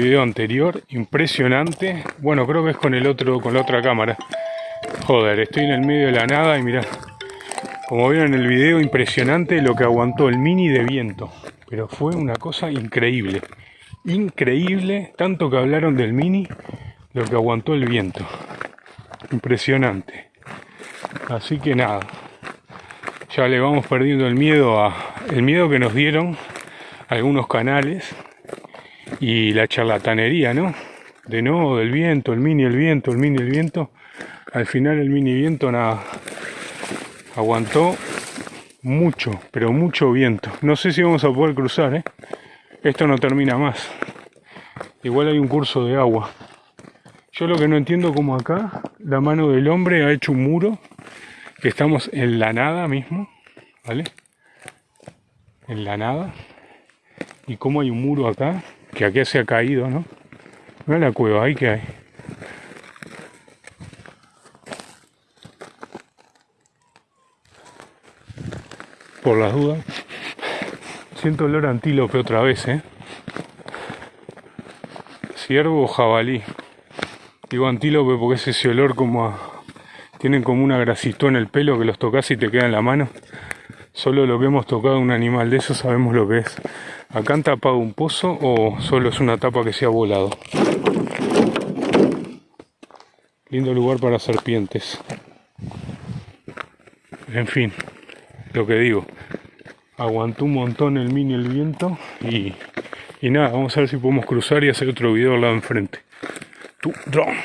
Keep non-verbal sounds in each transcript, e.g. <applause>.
video anterior, impresionante. Bueno, creo que es con el otro, con la otra cámara. Joder, estoy en el medio de la nada y mira, como vieron en el video, impresionante lo que aguantó el mini de viento. Pero fue una cosa increíble. Increíble, tanto que hablaron del mini, lo que aguantó el viento. Impresionante. Así que nada, ya le vamos perdiendo el miedo a el miedo que nos dieron algunos canales y la charlatanería, ¿no? De no, del viento, el mini, el viento, el mini, el viento. Al final el mini viento nada. Aguantó mucho, pero mucho viento. No sé si vamos a poder cruzar, ¿eh? Esto no termina más. Igual hay un curso de agua. Yo lo que no entiendo como acá la mano del hombre ha hecho un muro que estamos en la nada mismo, ¿vale? En la nada. Y como hay un muro acá que aquí se ha caído, ¿no? Mira la cueva ahí que hay. Por las dudas. Siento olor antílope otra vez, ¿eh? Ciervo o jabalí. Digo antílope porque es ese olor como a... Tienen como una grasito en el pelo que los tocas y te queda en la mano. Solo lo que hemos tocado un animal de eso sabemos lo que es. ¿Acá han tapado un pozo o solo es una tapa que se ha volado? Lindo lugar para serpientes. En fin, lo que digo. Aguantó un montón el mini el viento y, y nada, vamos a ver si podemos cruzar y hacer otro video al lado enfrente. Tu drone.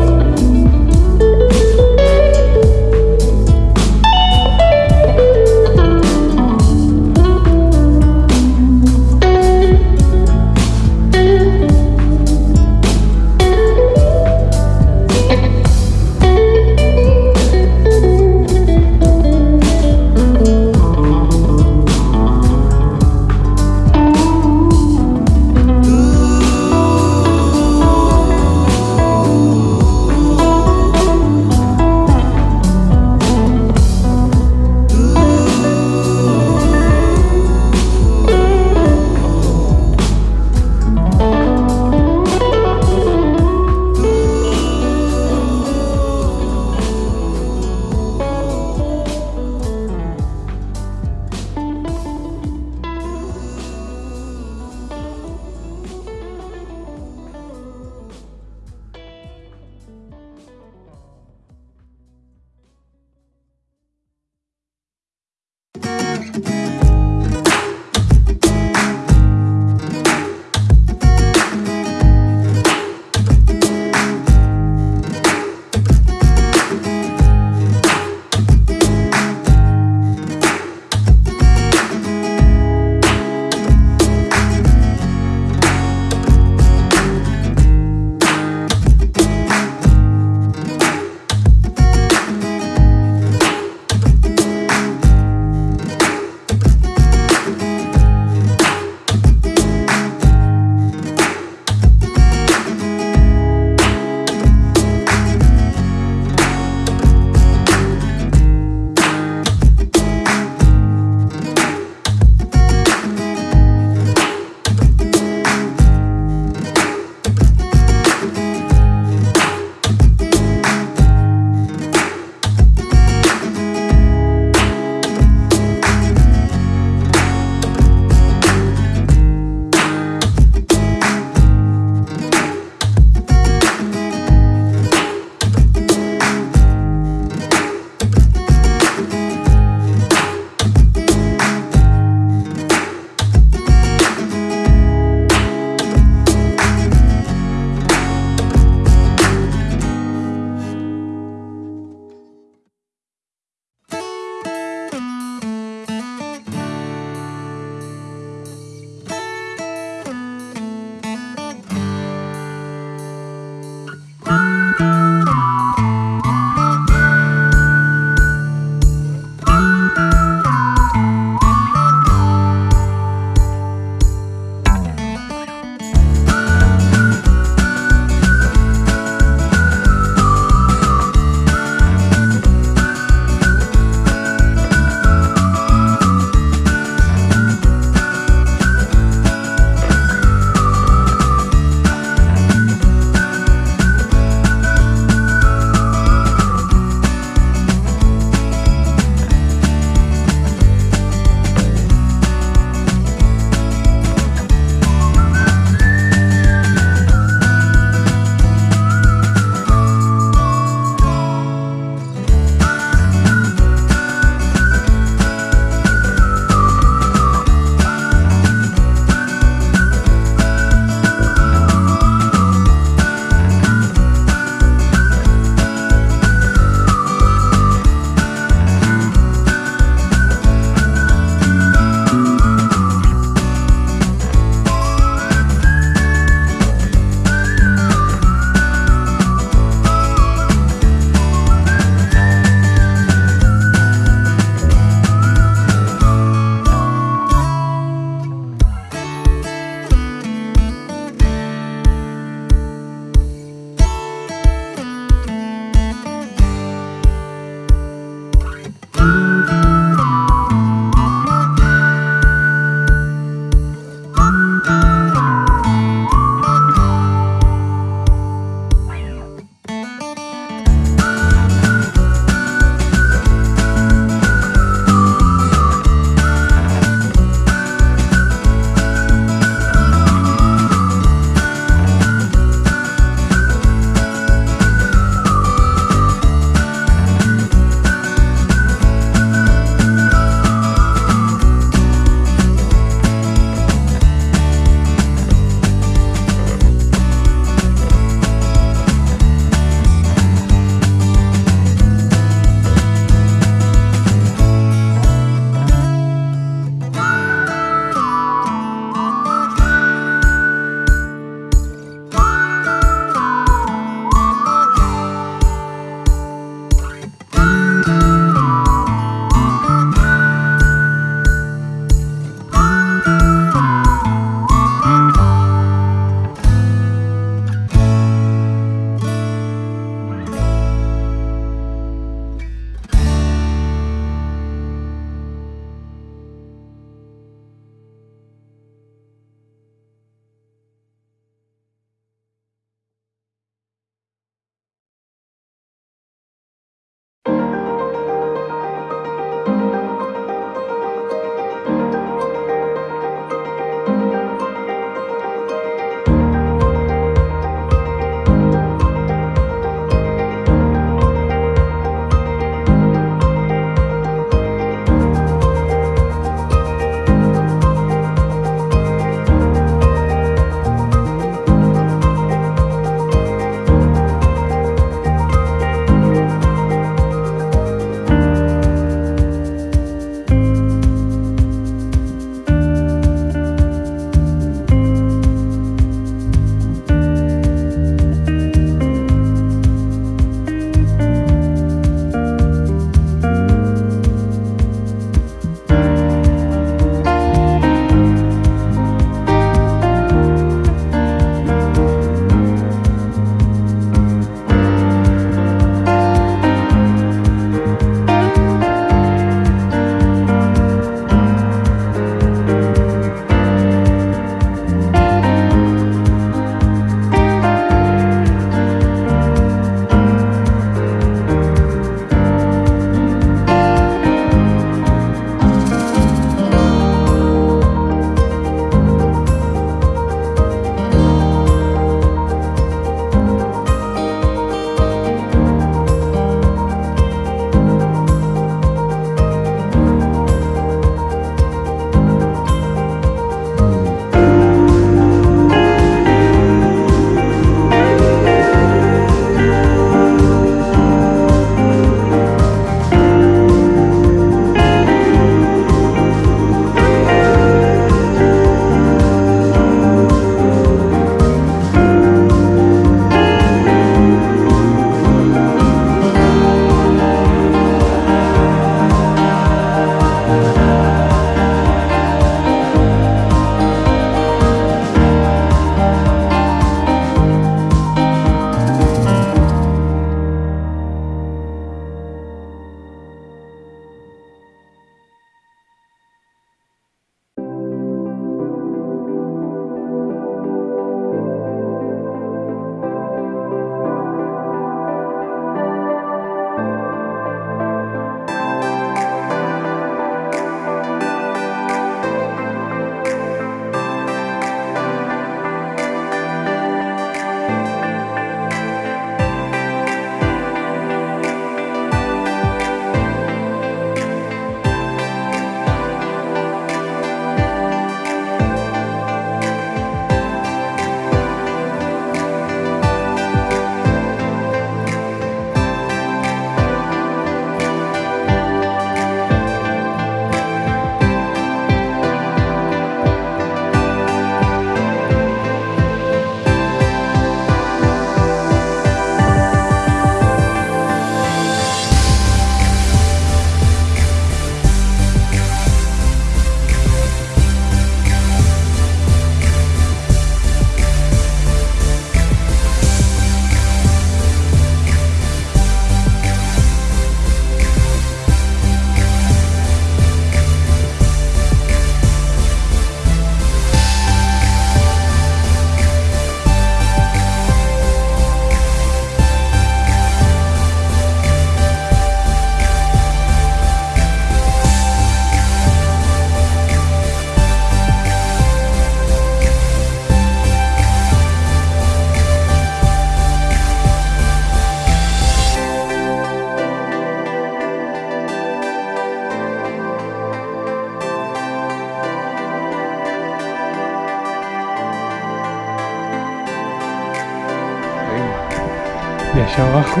Abajo.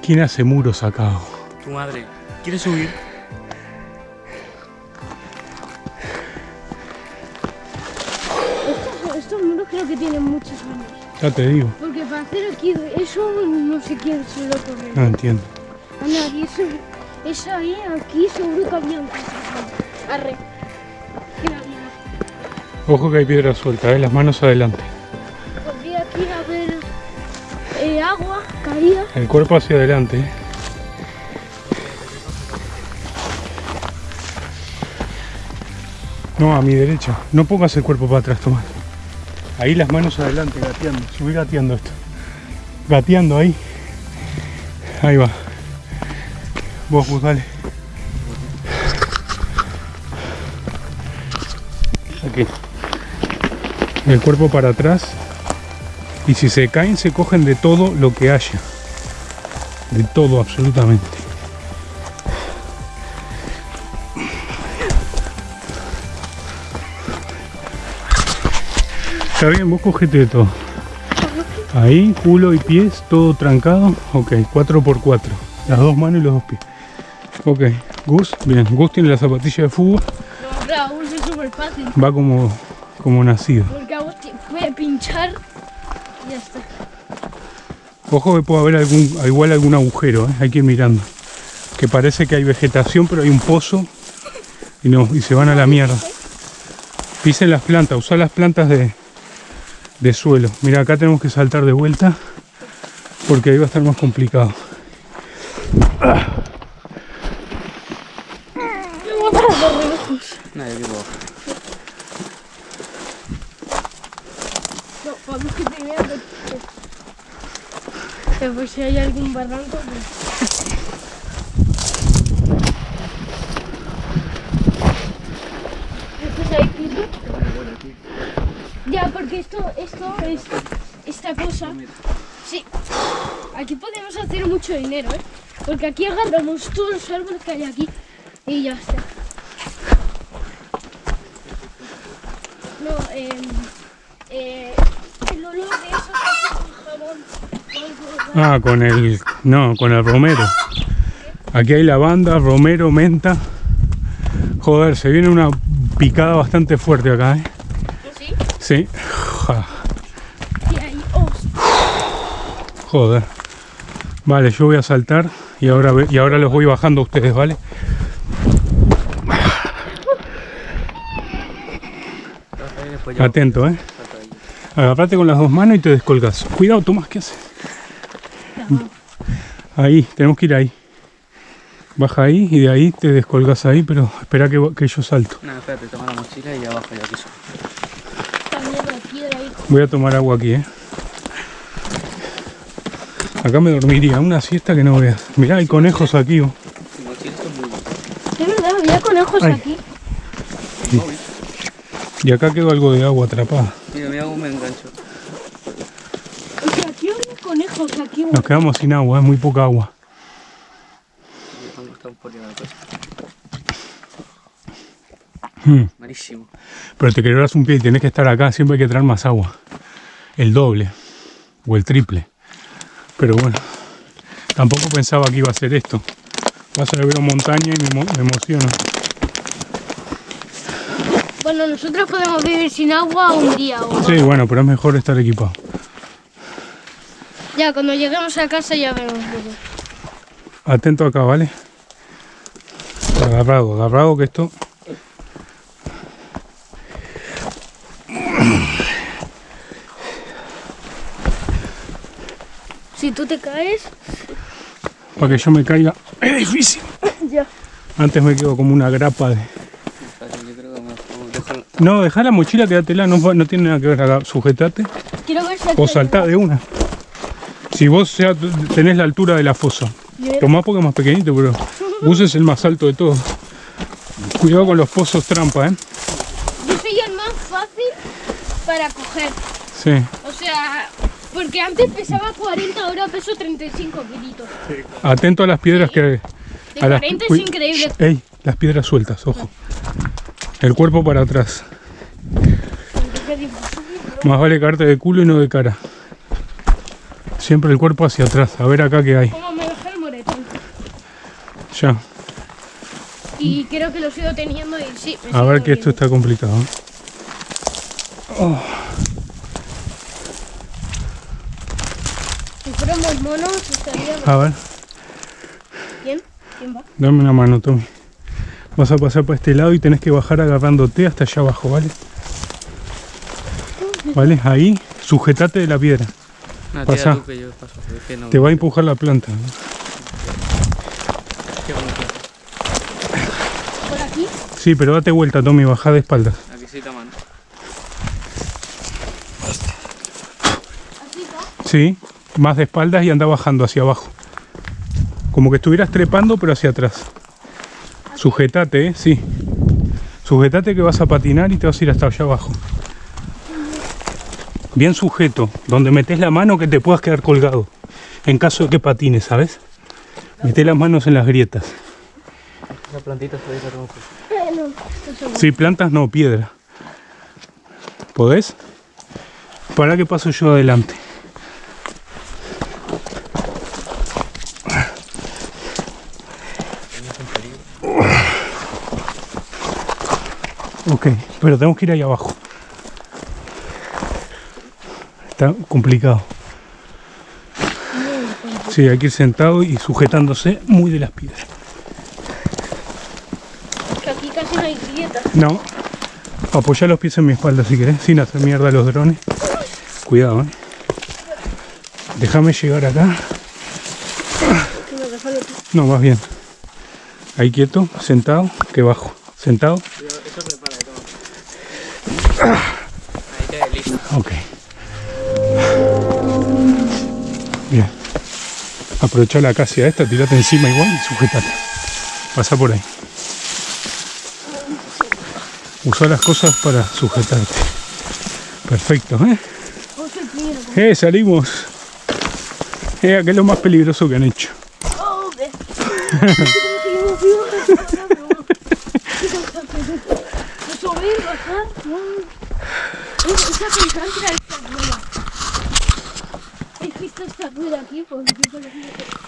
¿Quién hace muros acá? Tu madre. ¿Quieres subir? Estos, estos muros creo que tienen muchos años. Ya te digo. Porque para hacer aquí eso no sé quién se lo ocurrió. No entiendo. Anda, aquí eso, eso ahí, aquí seguro que había un Arre. Ojo que hay piedra suelta, ¿eh? las manos adelante. Podría aquí haber eh, agua caída. El cuerpo hacia adelante. ¿eh? No, a mi derecha. No pongas el cuerpo para atrás, Tomás. Ahí las manos adelante, gateando. Subí gateando esto. Gateando ahí. Ahí va. Vos, vos, dale. Aquí. El cuerpo para atrás. Y si se caen, se cogen de todo lo que haya. De todo, absolutamente. Está bien, vos cogete de todo. Ahí, culo y pies, todo trancado. Ok, 4x4. Las dos manos y los dos pies. Ok, Gus, bien. Gus tiene la zapatilla de fútbol. No, Raúl es súper fácil. Va como, como nacido. Raúl puede pinchar y ya está. Ojo que puede haber algún, igual algún agujero, ¿eh? hay que ir mirando. Que parece que hay vegetación, pero hay un pozo y, no, y se van a la mierda. Pisen las plantas, usa las plantas de, de suelo. Mira, acá tenemos que saltar de vuelta porque ahí va a estar más complicado. Vamos para los relojos. No, yo quiero bajar. No, vamos que primero. Que pues si hay algún barranco. Pues... Ya, porque esto, esto es esta cosa. Sí. Aquí podemos hacer mucho dinero, ¿eh? Porque aquí agarramos todos los árboles que hay aquí y ya está. No, eh, eh, el olor de eso que hace con jabón. o algo, Ah, con el. No, con el romero. Aquí hay lavanda, romero, menta. Joder, se viene una picada bastante fuerte acá, ¿eh? ¿Sí? Sí. Oh, Joder. Vale, yo voy a saltar y ahora, y ahora los voy bajando a ustedes, ¿vale? Atento, ¿eh? Agarrate con las dos manos y te descolgas. Cuidado, Tomás, ¿qué haces? Ahí, tenemos que ir ahí. Baja ahí y de ahí te descolgas ahí, pero espera que, que yo salto. No, espérate, toma la mochila y ya bajo yo aquí solo. también la piedra ahí. Voy a tomar agua aquí, ¿eh? Acá me dormiría, una siesta que no veas. Mirá, hay conejos aquí. oh. Es verdad, había conejos Ay. aquí. Y acá quedó algo de agua atrapada. Mira, mira cómo me engancho. O sea, aquí había conejos aquí. Nos quedamos sin agua, es muy poca agua. Hmm. Malísimo. Pero te quebrarás un pie y tenés que estar acá, siempre hay que traer más agua. El doble o el triple. Pero bueno, tampoco pensaba que iba a ser esto. Vas a ver montaña y me, emo- me emociono. Bueno, nosotros podemos vivir sin agua un día o. Sí, bueno, pero es mejor estar equipado. Ya, cuando lleguemos a casa ya vemos. luego. Atento acá, ¿vale? Agarrado, agarrado que esto... Si tú te caes, Para que yo me caiga es difícil. <laughs> ya. Antes me quedo como una grapa de... No, deja la mochila, quédatela, no, no tiene nada que ver acá. Sujetate Quiero ver si o saltá de una. Si vos ya tenés la altura de la fosa. Tomás porque es más pequeñito, pero Gus es el más alto de todos. Cuidado con los pozos trampa, ¿eh? Yo soy el más fácil para coger. Sí. O sea, porque antes pesaba 40, ahora peso 35 kilitos. Atento a las piedras que... De a las- 40 es Uy, increíble. Ey, las piedras sueltas, ojo. El cuerpo para atrás. Más vale caerte de culo y no de cara. Siempre el cuerpo hacia atrás. A ver acá qué hay. ¿Cómo me dejé el moretón? Ya. Y creo que lo sigo teniendo y sí. me A ver que esto está complicado. Oh, Si fuéramos monos estaría a ver, bien. ¿Quién va? dame una mano, Tommy. Vas a pasar por este lado y tenés que bajar agarrándote hasta allá abajo, ¿vale? <laughs> ¿Vale? Ahí, sujetate de la piedra. No, Pasa. tira tú que yo paso. Es que no. Te va a empujar la planta. Qué bonito. Por aquí. Sí, pero date vuelta, Tommy, baja de espaldas. Aquí sí. Sí, más de espaldas y anda bajando hacia abajo. Como que estuvieras trepando, pero hacia atrás. Sujetate, ¿eh? Sí. Sujetate que vas a patinar y te vas a ir hasta allá abajo. Bien sujeto, donde metes la mano que te puedas quedar colgado. En caso de que patines, ¿sabes? Mete las manos en las grietas. La plantita se deja como no, esto es Sí, plantas no, piedra. ¿Podés? Para que paso yo adelante. Ok, pero tenemos que ir ahí abajo. Está complicado. Sí, hay que ir sentado y sujetándose muy de las piedras. que aquí casi no hay grietas. No. Apoya los pies en mi espalda si querés, sin hacer mierda a los drones. Cuidado, eh. Déjame llegar acá. No, más bien. Ahí quieto, sentado, que bajo. Sentado. Eso prepara todo. Aprovecha la acacia esta, tirate encima igual y sujetate. Pasa por ahí. Usa las cosas para sujetarte. Perfecto, ¿eh? ¡Eh, salimos! Eh, que es lo más peligroso que han hecho. <laughs> <laughs> Oh, ve. ¿Cómo seguimos vivos? Subir, bajar. No. Es- Esa pensante era esta rueda. ¿Has visto rueda aquí? Pues por ejemplo.